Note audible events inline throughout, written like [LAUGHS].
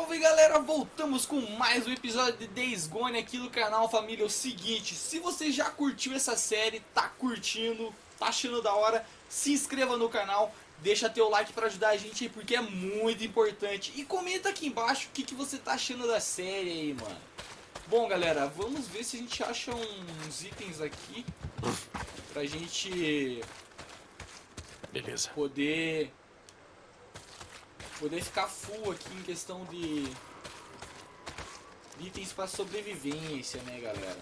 Salve galera, voltamos com mais um episódio de Days Gone aqui no canal família, é o seguinte, se você já curtiu essa série, tá curtindo, tá achando da hora, se inscreva no canal, deixa teu like pra ajudar a gente aí porque é muito importante e comenta aqui embaixo o que, que você tá achando da série aí mano. Bom galera, vamos ver se a gente acha uns itens aqui pra gente Beleza. poder poder ficar full aqui em questão de itens para sobrevivência, né, galera?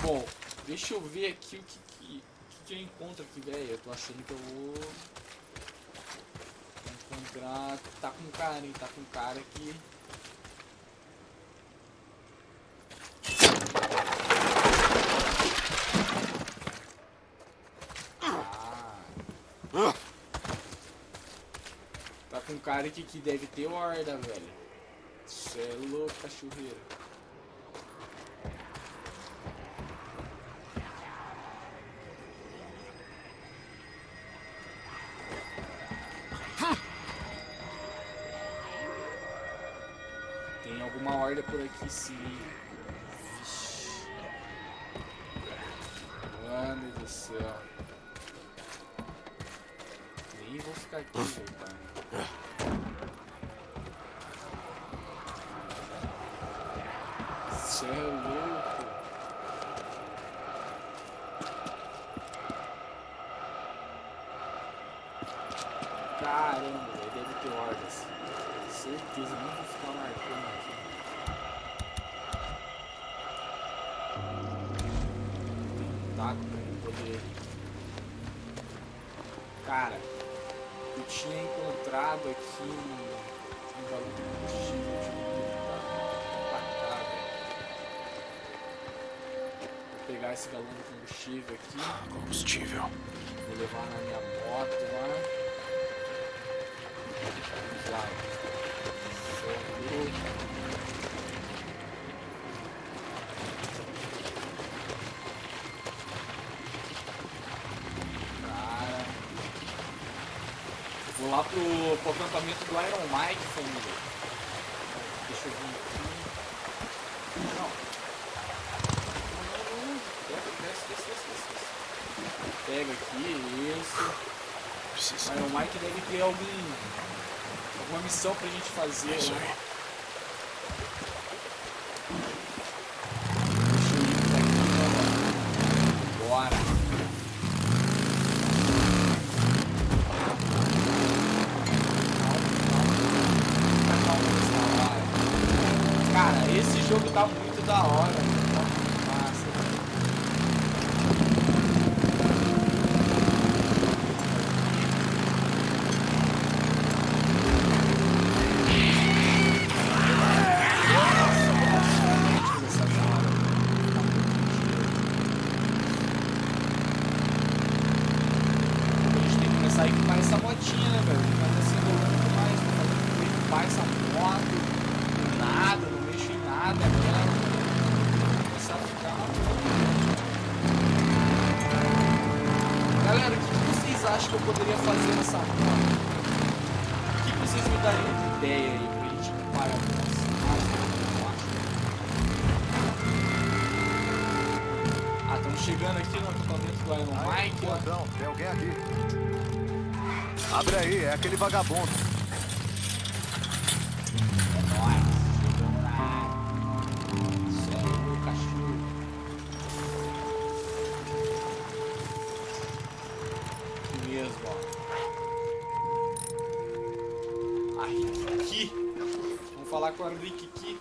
Bom, deixa eu ver aqui o que, que, que eu encontro aqui, velho. Eu tô achando que eu vou encontrar... Tá com cara, hein? Tá com cara aqui. Cara aqui que deve ter horda, velho. Cê é louco, cachorreiro. Tem alguma horda por aqui sim. Vixe. Mano do céu. Nem vou ficar aqui, velho, louco. Caramba, velho, deve ter hordas. Certeza, nem vou ficar marcando aqui. Um taco pra poder. Cara, eu tinha encontrado aqui um, pegar esse galão de combustível aqui. Combustível. Vou levar na minha moto lá. Vamos lá. Sobrou. Cara. Vou lá pro, pro acampamento do Iron Mike, família. Deixa eu vir aqui. Não. Não, não, não. Desce, desce, desce, desce, desce. Pega aqui, isso. Mas o Mike deve ter algum, alguma missão pra gente fazer. É né? Deixa eu ir pra aqui, mano? Bora. Calma, calma. Cara, esse jogo tá muito da hora. Falar com a Rikiki.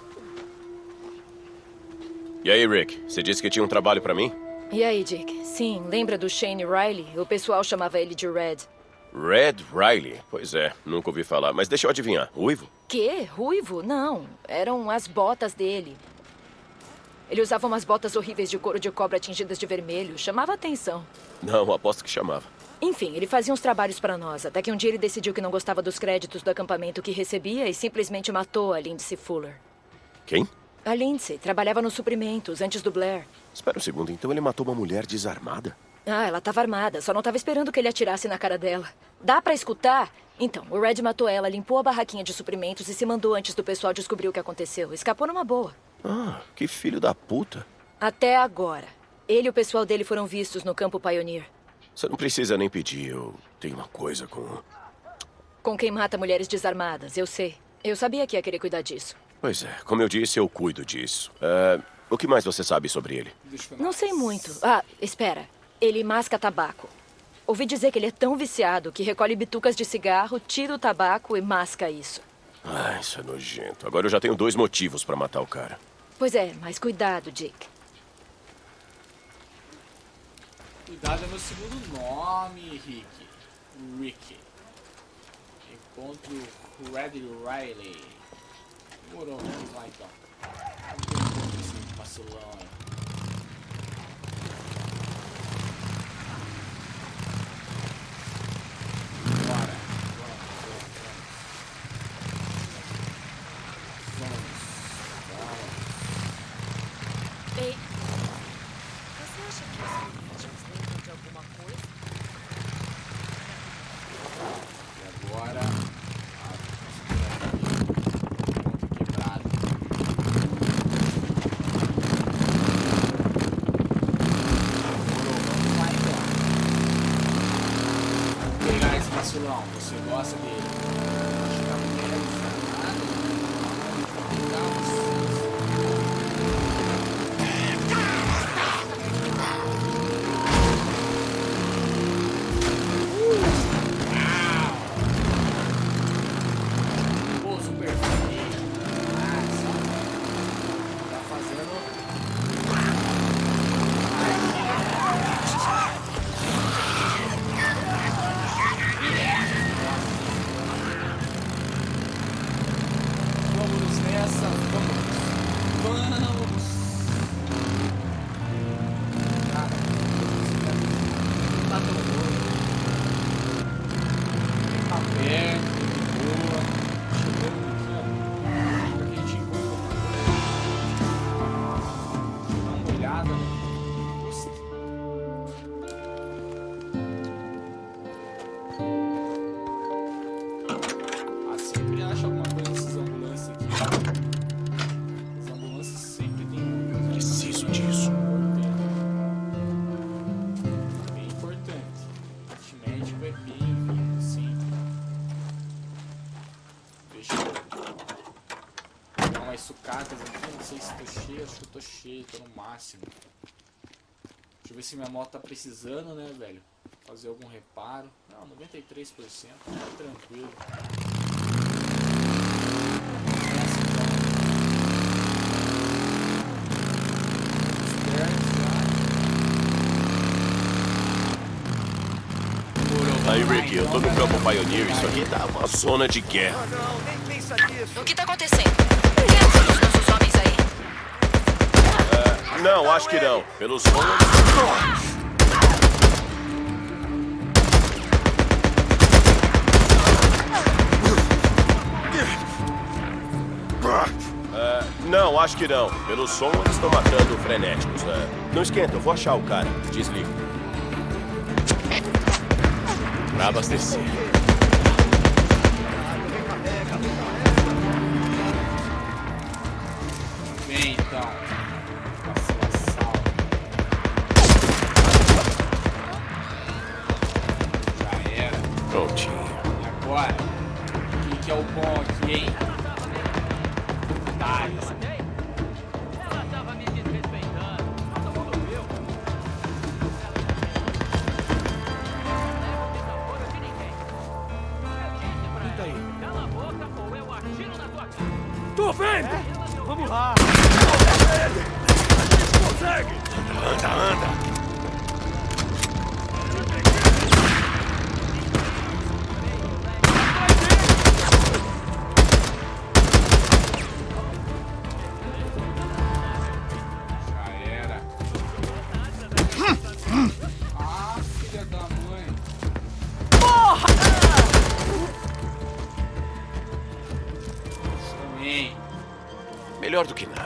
E aí, Rick? Você disse que tinha um trabalho pra mim? E aí, Dick? Sim, lembra do Shane Riley? O pessoal chamava ele de Red. Red Riley? Pois é, nunca ouvi falar. Mas deixa eu adivinhar. Uivo? Quê? Ruivo? Não. Eram as botas dele. Ele usava umas botas horríveis de couro de cobra tingidas de vermelho. Chamava atenção. Não, aposto que chamava. Enfim, ele fazia uns trabalhos pra nós, até que um dia ele decidiu que não gostava dos créditos do acampamento que recebia e simplesmente matou a Lindsay Fuller. Quem? A Lindsay trabalhava nos suprimentos antes do Blair. Espera um segundo, então ele matou uma mulher desarmada? Ah, ela estava armada. Só não estava esperando que ele atirasse na cara dela. Dá pra escutar? Então, o Red matou ela, limpou a barraquinha de suprimentos e se mandou antes do pessoal descobrir o que aconteceu. Escapou numa boa. Ah, que filho da puta. Até agora. Ele e o pessoal dele foram vistos no campo Pioneer. Você não precisa nem pedir, eu tenho uma coisa com... Com quem mata mulheres desarmadas, eu sei. Eu sabia que ia querer cuidar disso. Pois é, como eu disse, eu cuido disso. É, o que mais você sabe sobre ele? Não sei muito. Ah, espera. Ele masca tabaco. Ouvi dizer que ele é tão viciado que recolhe bitucas de cigarro, tira o tabaco e masca isso. Ah, isso é nojento. Agora eu já tenho dois motivos pra matar o cara. Pois é, mas cuidado, Dick. Cuidado é meu segundo nome, Rick. Rick. Encontro Red Riley. Demorou, vamos lá então. Vamos ver esse vacilão aí. Tô no máximo. Deixa eu ver se minha moto tá precisando, né, velho? Fazer algum reparo. Não, 93%, tá tranquilo. Aí, vamos lá, Rick, eu tô no campo Pioneer. Isso aqui tá uma zona de guerra. Não, nem pensa nisso. O que tá acontecendo? Não, acho que não. Pelos sons... É, não, acho que não. Pelo som, eles estão matando frenéticos. É. Não esquenta, eu vou achar o cara. Desliga. Pra abastecer. Melhor do que nada.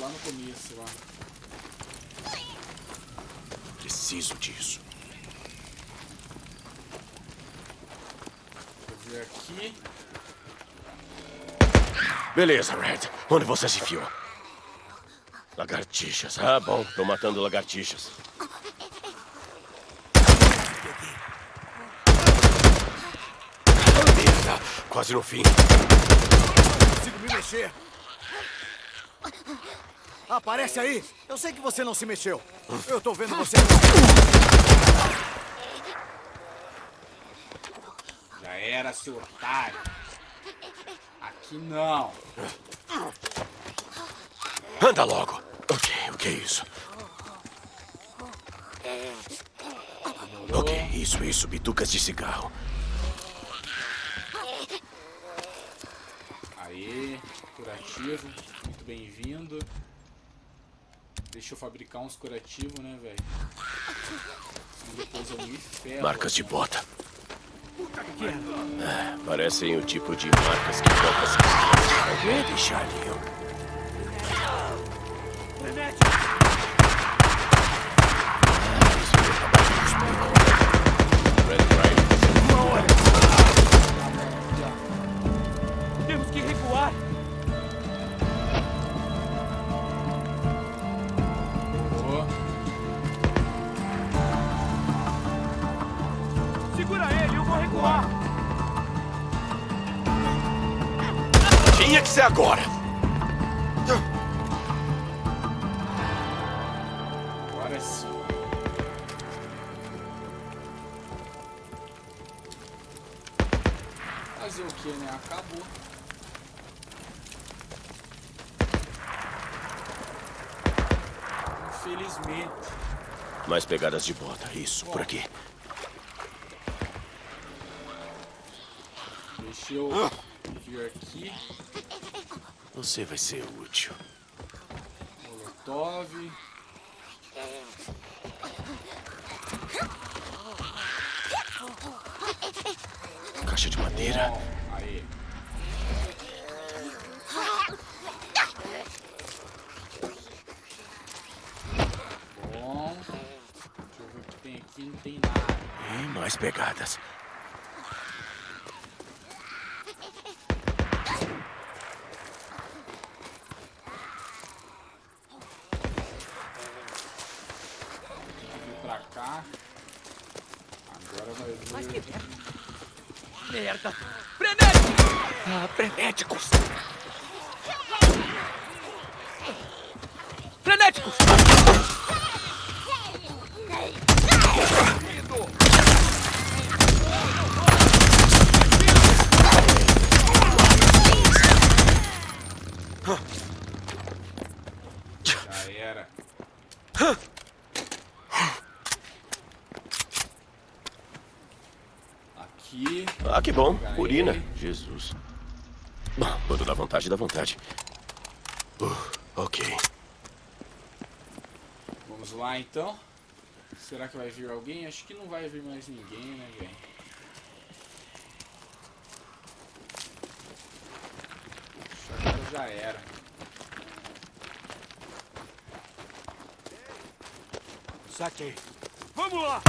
Lá no começo lá. Preciso disso. Eu ver aqui. Beleza, Red. Onde você se enfiou? Lagartixas. Ah, bom. Tô matando lagartixas. Merda. Quase no fim. Não consigo me mexer. Aparece aí. Eu sei que você não se mexeu. Eu tô vendo você. [LAUGHS] Já era, seu otário. Aqui não. Anda logo. Ok, o que é isso? Ok, isso, isso. Bitucas de cigarro. Aê, curativo. Muito bem-vindo. Deixa eu fabricar uns curativos, né, velho? Senão Depois eu me ferro. Marcas de bota. Ah, parecem o tipo de marcas que botas Vai deixar ali. Agora. Agora sim. Fazer o que, né? Acabou. Infelizmente. Mais pegadas de bota. Isso, por aqui. Deixa eu vir aqui. Você vai ser útil. Molotov. Caixa de madeira. Bom, aí. Bom. Deixa eu ver o que tem aqui. Não tem nada. E mais pegadas. Vem pra cá. Agora vai vir. Mas que merda. Merda. Frenético. Ah, frenéticos. Frenéticos. Já era. Aqui. Ah, que bom. Urina. Jesus. Bom, quando dá vontade, dá vontade. Uh, ok. Vamos lá então. Será que vai vir alguém? Acho que não vai vir mais ninguém, né, velho? Acho que agora já era. Saquei. Vamos lá.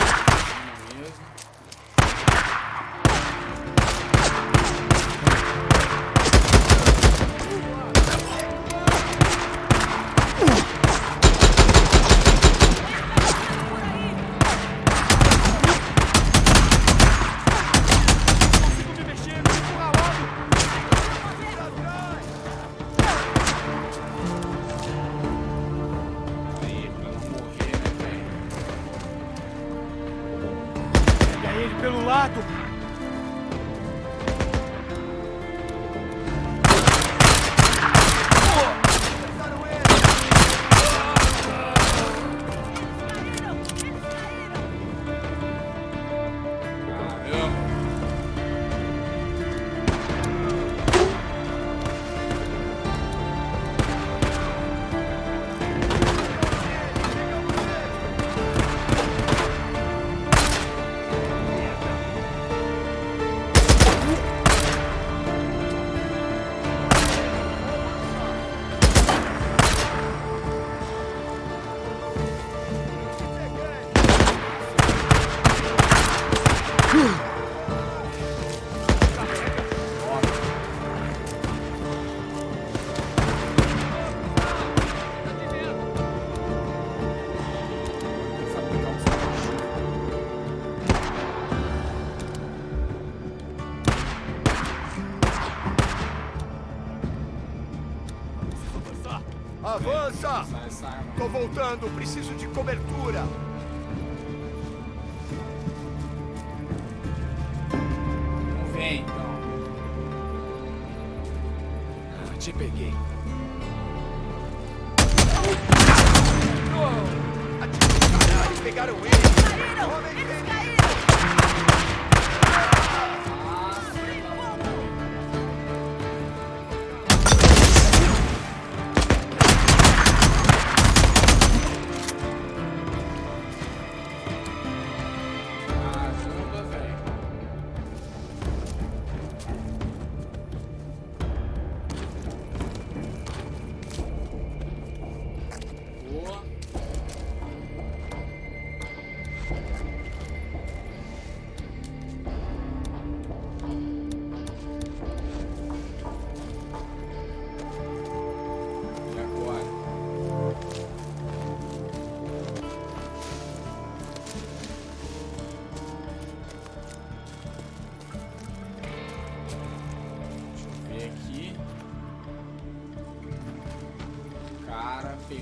Não mesmo. Tô voltando, preciso de cobertura.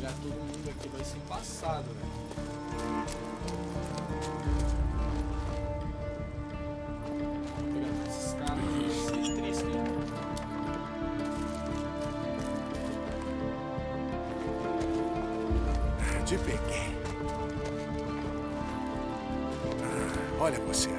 Pegar todo mundo aqui vai ser pegar todos esses caras aqui, esses três aqui. Te peguei. Ah, Olha você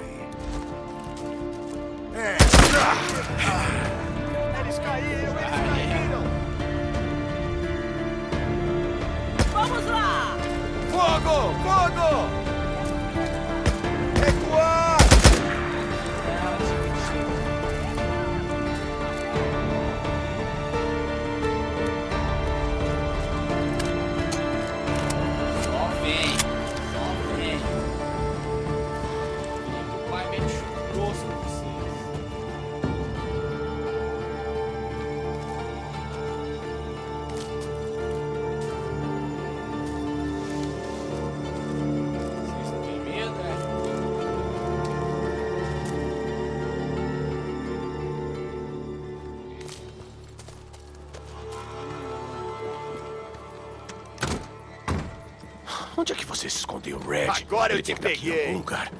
Onde é que você se escondeu, Red? Agora eu Ele te aqui em peguei. algum lugar.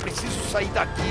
Preciso sair daqui.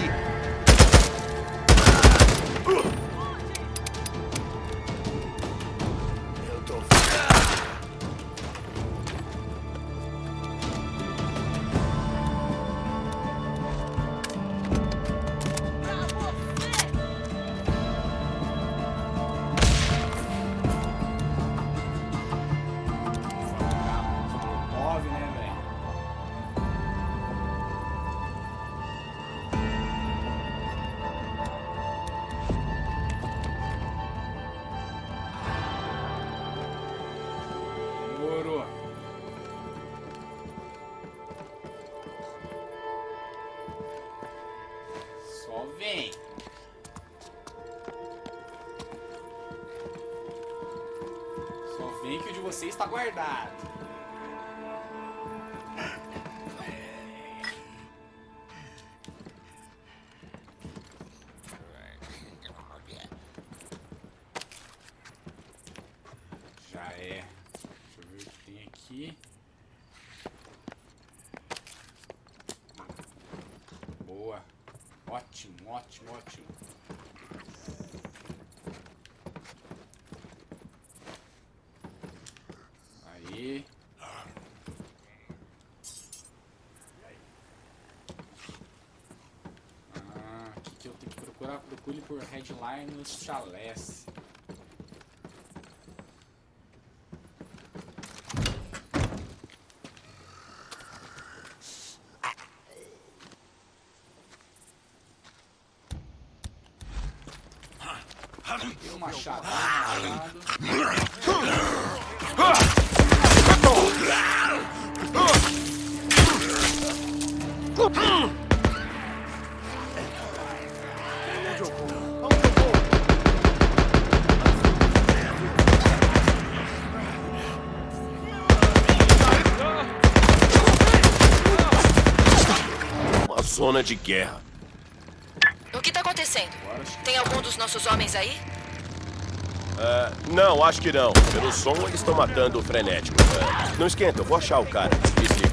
comprar, é. Deixa eu ver o que tem aqui. Boa. Ótimo, ótimo, ótimo. Aí. Ah, aqui que eu tenho que procurar. Procure por headline nos chalés. Vou? Uma zona de guerra. O que tá acontecendo? Tem algum dos nossos homens aí? Não, acho que não. Pelo som, eles estão matando o frenético. É, não esquenta, eu vou achar o cara. Desliga.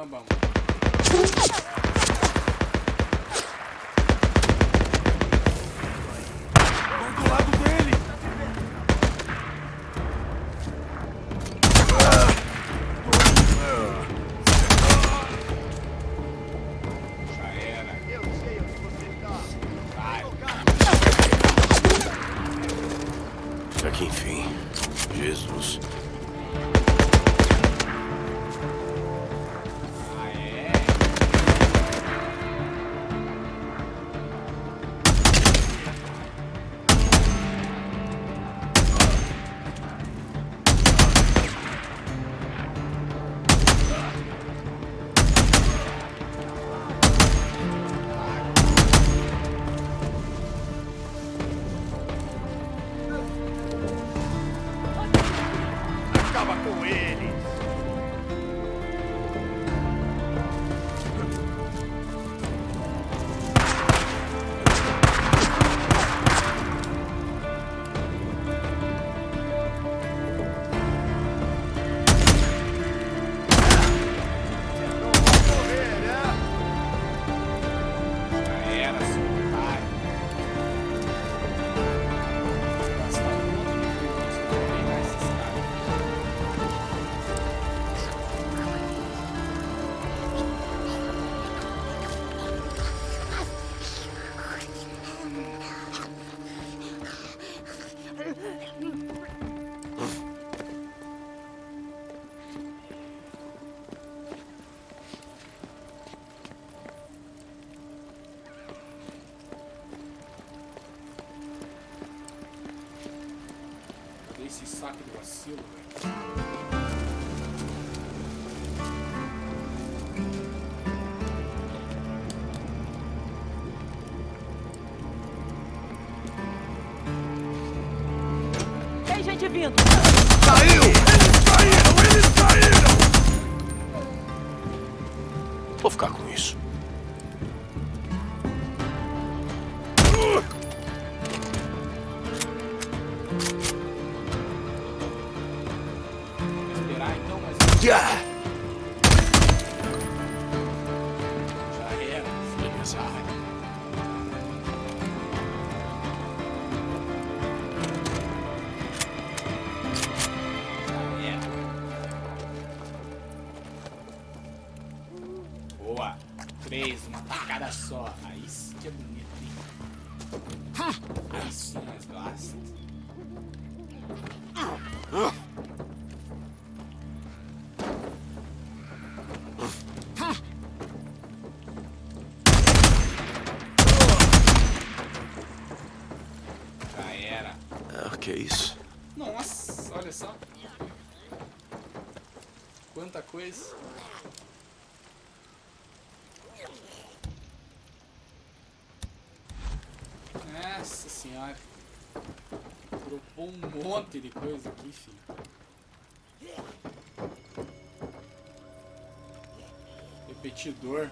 Caramba, mano. Tem uma tacada um monte de coisa aqui, filho. Repetidor.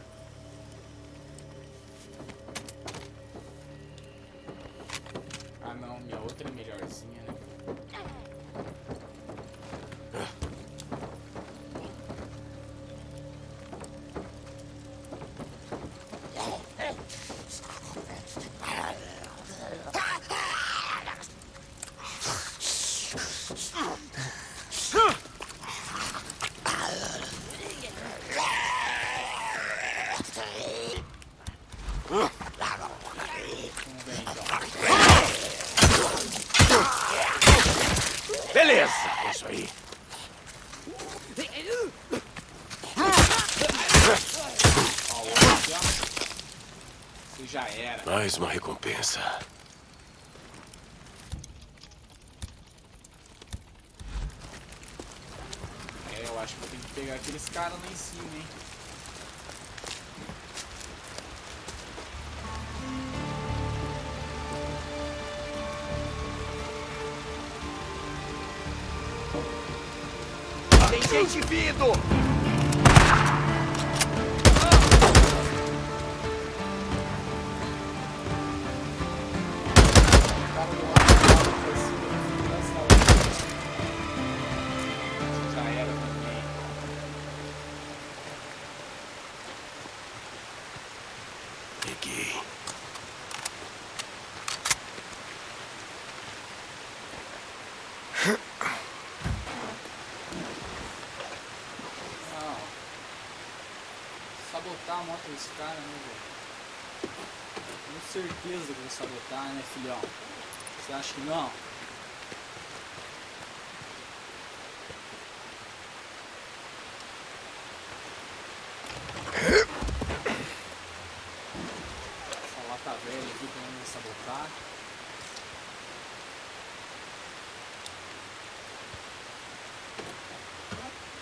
Aqueles caras lá em cima, hein? Tem gente vindo! Desse cara, né, velho? Tenho certeza que vou sabotar, né, filhão? Você acha que não? Essa lata velha aqui também vai sabotar.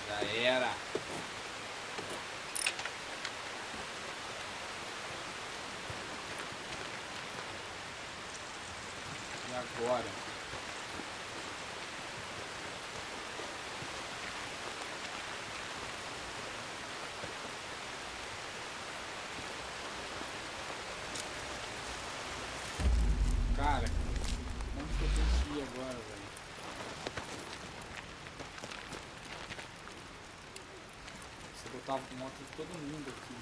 Já era. E agora? Cara, onde que eu tenho que ir agora, velho? Botava com moto de todo mundo aqui.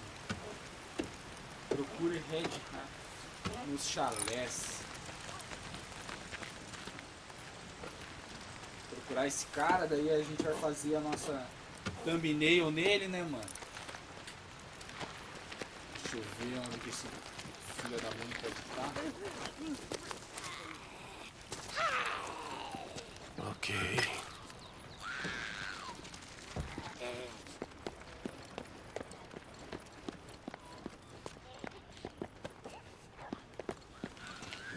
Procure Red Hat nos chalés. Procurar esse cara, daí a gente vai fazer a nossa thumbnail nele, né, mano? Deixa eu ver onde que esse filho da mãe pode estar. Ok.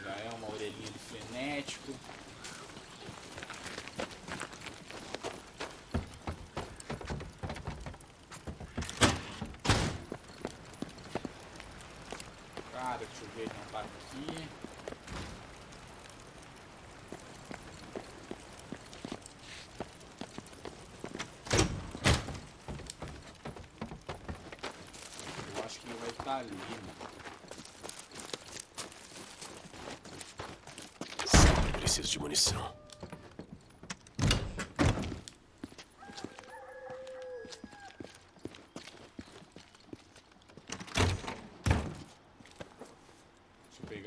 Já é uma orelhinha de frenético. Cara, deixa eu ver, ele não para aqui. Eu acho que ele vai estar ali, mano. Preciso de munição.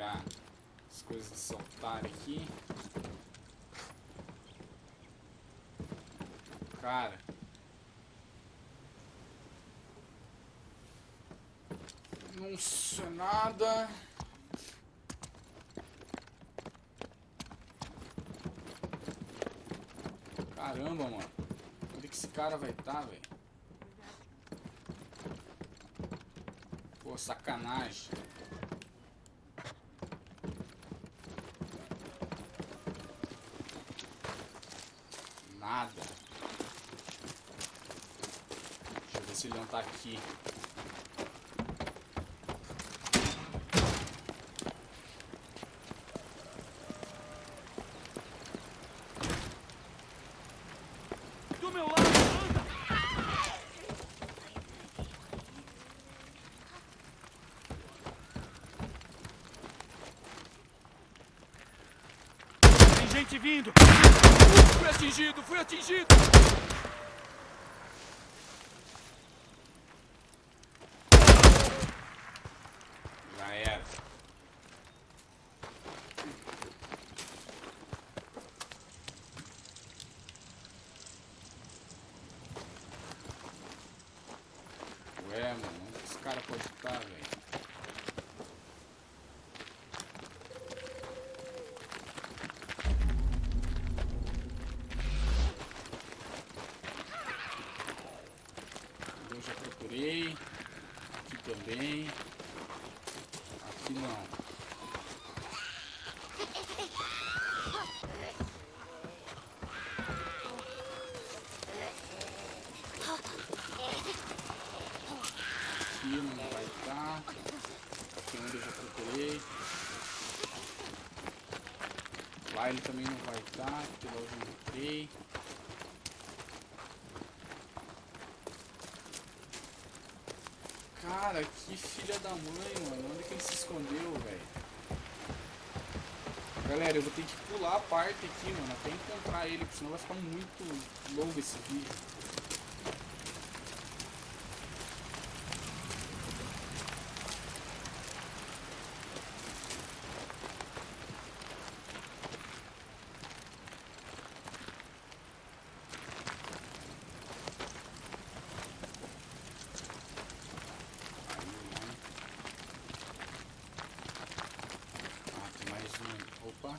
pegar as coisas de saltar aqui. Cara. Sei nada. Caramba, mano. Onde que esse cara vai estar, velho? Pô, sacanagem. Nada. Deixa eu ver se ele não tá aqui. Do meu lado, anda! Gente vindo! Fui atingido, fui atingido! Já era. Ué, mano, onde esse cara pode estar, velho? Eu já procurei. Aqui também. Aqui não. Aqui não vai estar. Aqui onde eu já procurei. Lá ele também não vai estar, porque lá eu já entrei. Cara, que filha da mãe, mano. Onde que ele se escondeu, velho? Galera, eu vou ter que pular a parte aqui, mano, até encontrar ele, porque senão vai ficar muito longo esse vídeo. Aí, né? Ah, tem mais um. Opa.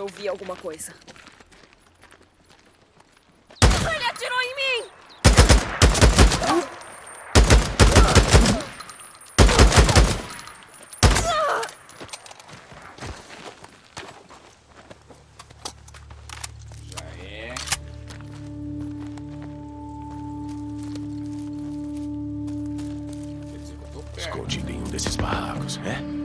Eu vi alguma coisa. Ele atirou em mim! Já é. Escondido em um desses barracos, é?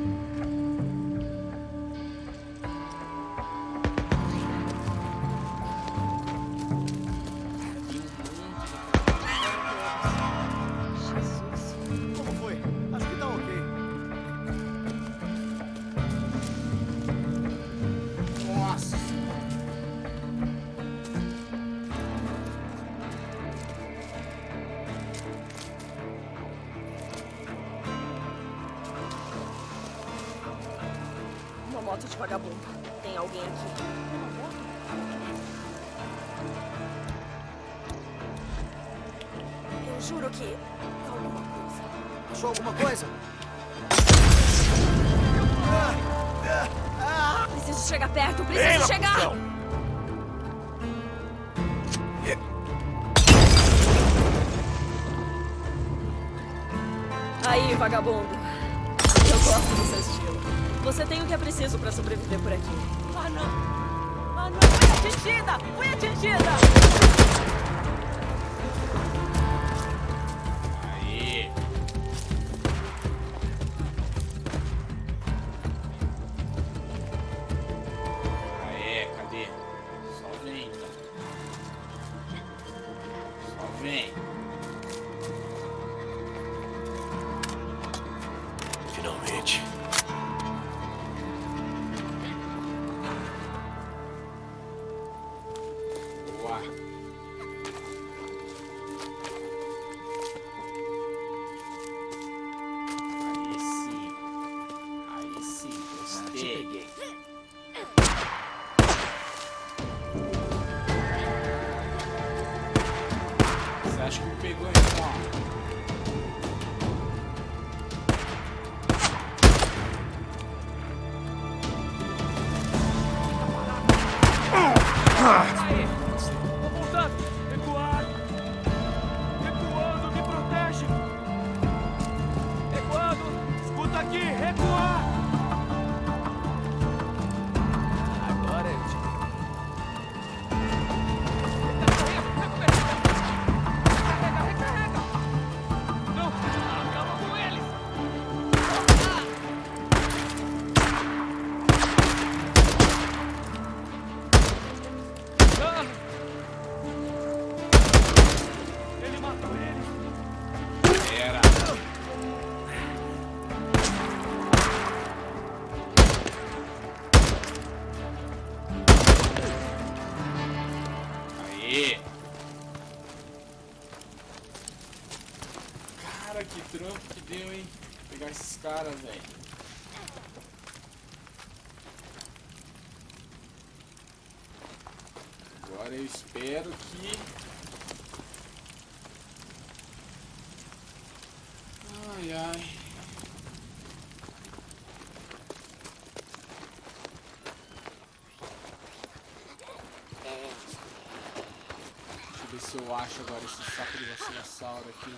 Se eu acho agora esse saco de vacilossauro aqui.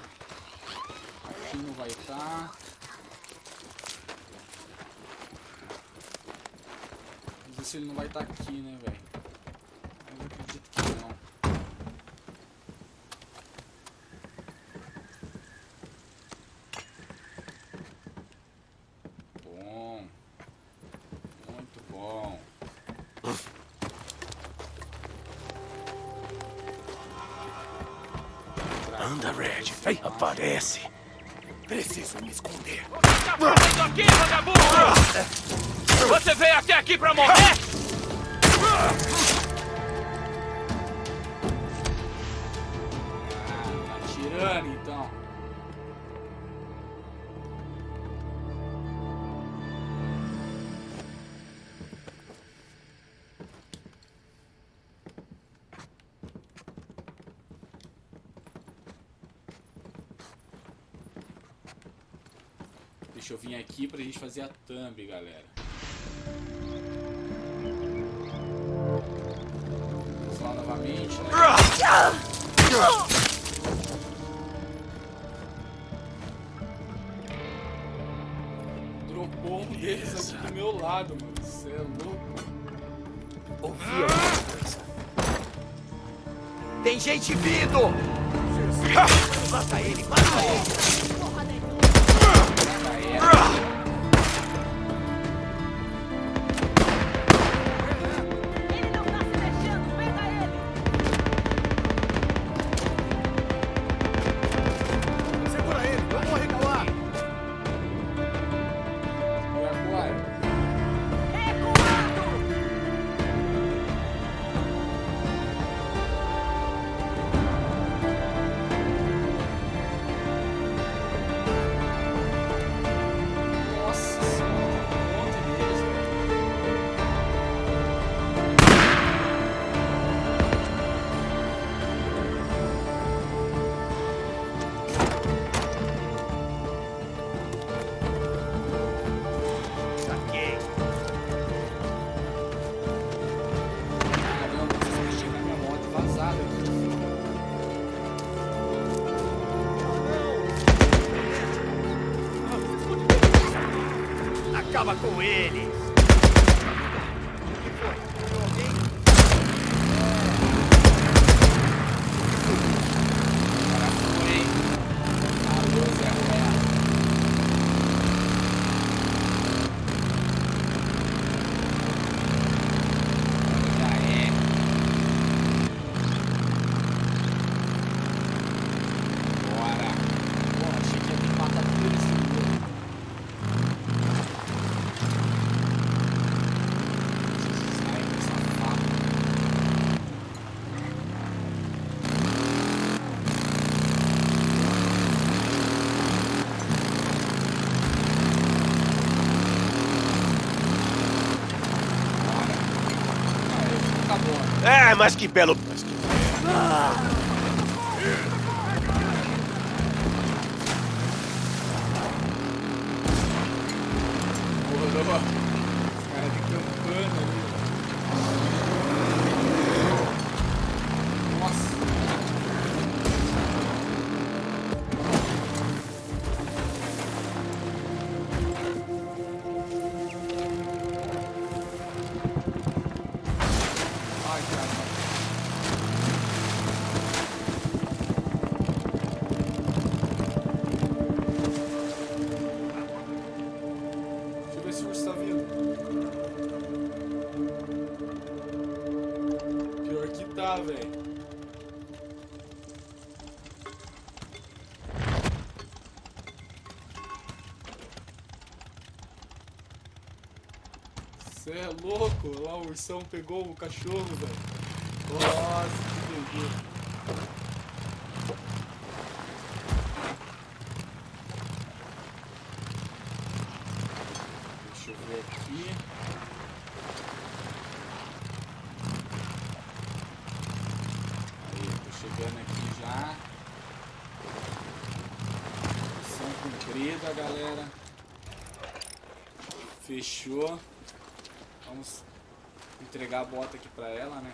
Aqui não vai estar. Vamos ver se ele não vai estar aqui, né, velho? Anda, Red. Ei, aparece. Preciso me esconder. Tá fazendo aqui, vagabundo? Você veio até aqui pra morrer? Gente fazer a thumb, galera. Vamos lá novamente, né? Dropou um deles aqui do meu lado, mano. Você é louco. Ouvi alguma coisa. Tem gente vindo! Mata ele, mata ele! É, mas que belo. Porra, os caras louco? Lá o ursão pegou o cachorro, velho. Nossa, que doideira. Deixa eu ver aqui. Aí, tô chegando aqui já. Missão cumprida, galera. Fechou. Vamos entregar a bota aqui pra ela, né?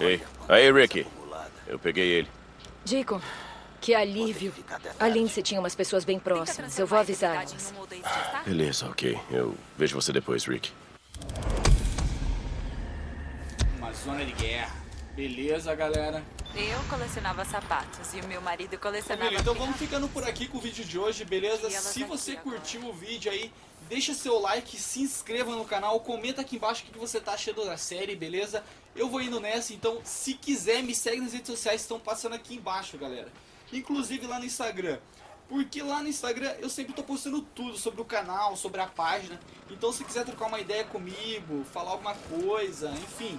Ei, aí, Ricky. Eu peguei ele. Deacon, que alívio. A Lindsay tinha umas pessoas bem próximas. Eu vou avisar elas. Beleza, ok. Eu vejo você depois, Rick. Uma zona de guerra. Beleza, galera. Eu colecionava sapatos e o meu marido colecionava. Família, então vamos ficando por aqui com o vídeo de hoje, beleza? Se você agora. curtiu o vídeo aí, deixa seu like, se inscreva no canal, comenta aqui embaixo o que você tá achando da série, beleza? Eu vou indo nessa, então se quiser me segue nas redes sociais, estão passando aqui embaixo, galera. Inclusive lá no Instagram. Porque lá no Instagram eu sempre tô postando tudo sobre o canal, sobre a página. Então se quiser trocar uma ideia comigo, falar alguma coisa, enfim,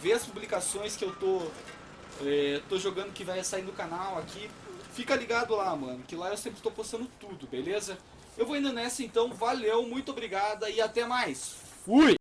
ver as publicações que eu tô é, tô jogando que vai sair do canal aqui. Fica ligado lá, mano, que lá eu sempre estou postando tudo, beleza? Eu vou indo nessa então, valeu, muito obrigada e até mais. Fui!